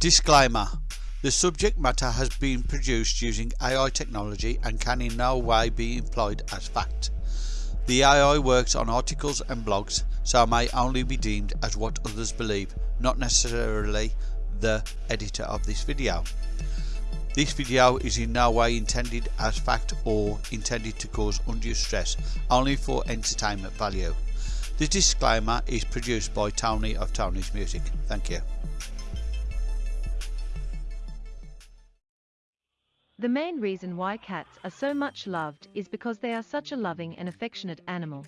Disclaimer The subject matter has been produced using AI technology and can in no way be employed as fact. The AI works on articles and blogs, so may only be deemed as what others believe, not necessarily the editor of this video. This video is in no way intended as fact or intended to cause undue stress, only for entertainment value. The disclaimer is produced by Tony of Tony's Music. Thank you. The main reason why cats are so much loved is because they are such a loving and affectionate animal.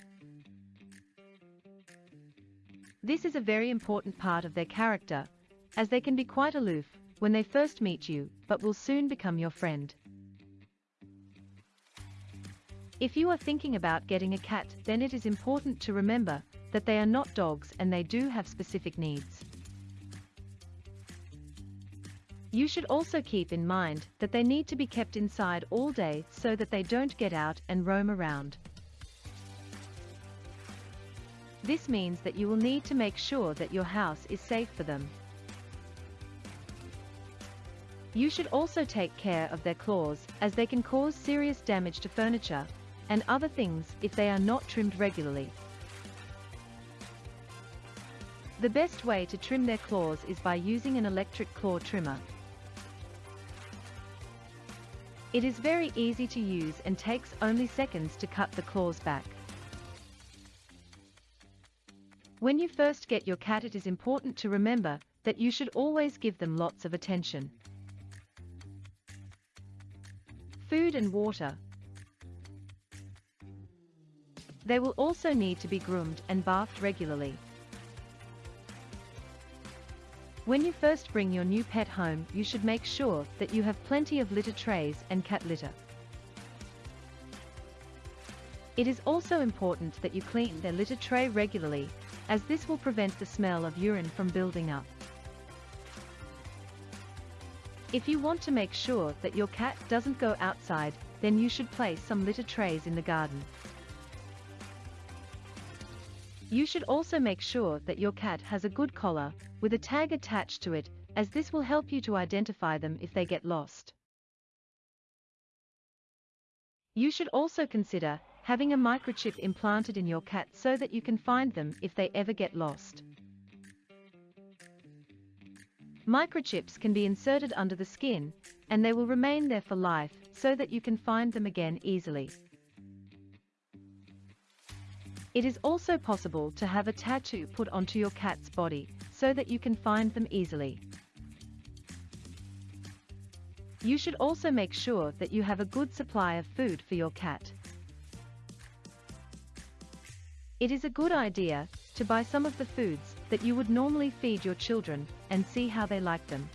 This is a very important part of their character, as they can be quite aloof when they first meet you, but will soon become your friend. If you are thinking about getting a cat, then it is important to remember that they are not dogs and they do have specific needs. You should also keep in mind that they need to be kept inside all day so that they don't get out and roam around. This means that you will need to make sure that your house is safe for them. You should also take care of their claws, as they can cause serious damage to furniture and other things if they are not trimmed regularly. The best way to trim their claws is by using an electric claw trimmer. It is very easy to use and takes only seconds to cut the claws back. When you first get your cat it is important to remember that you should always give them lots of attention. Food and water. They will also need to be groomed and bathed regularly. When you first bring your new pet home, you should make sure that you have plenty of litter trays and cat litter. It is also important that you clean their litter tray regularly, as this will prevent the smell of urine from building up. If you want to make sure that your cat doesn't go outside, then you should place some litter trays in the garden. You should also make sure that your cat has a good collar, with a tag attached to it, as this will help you to identify them if they get lost. You should also consider having a microchip implanted in your cat so that you can find them if they ever get lost. Microchips can be inserted under the skin, and they will remain there for life so that you can find them again easily. It is also possible to have a tattoo put onto your cat's body, so that you can find them easily. You should also make sure that you have a good supply of food for your cat. It is a good idea to buy some of the foods that you would normally feed your children and see how they like them.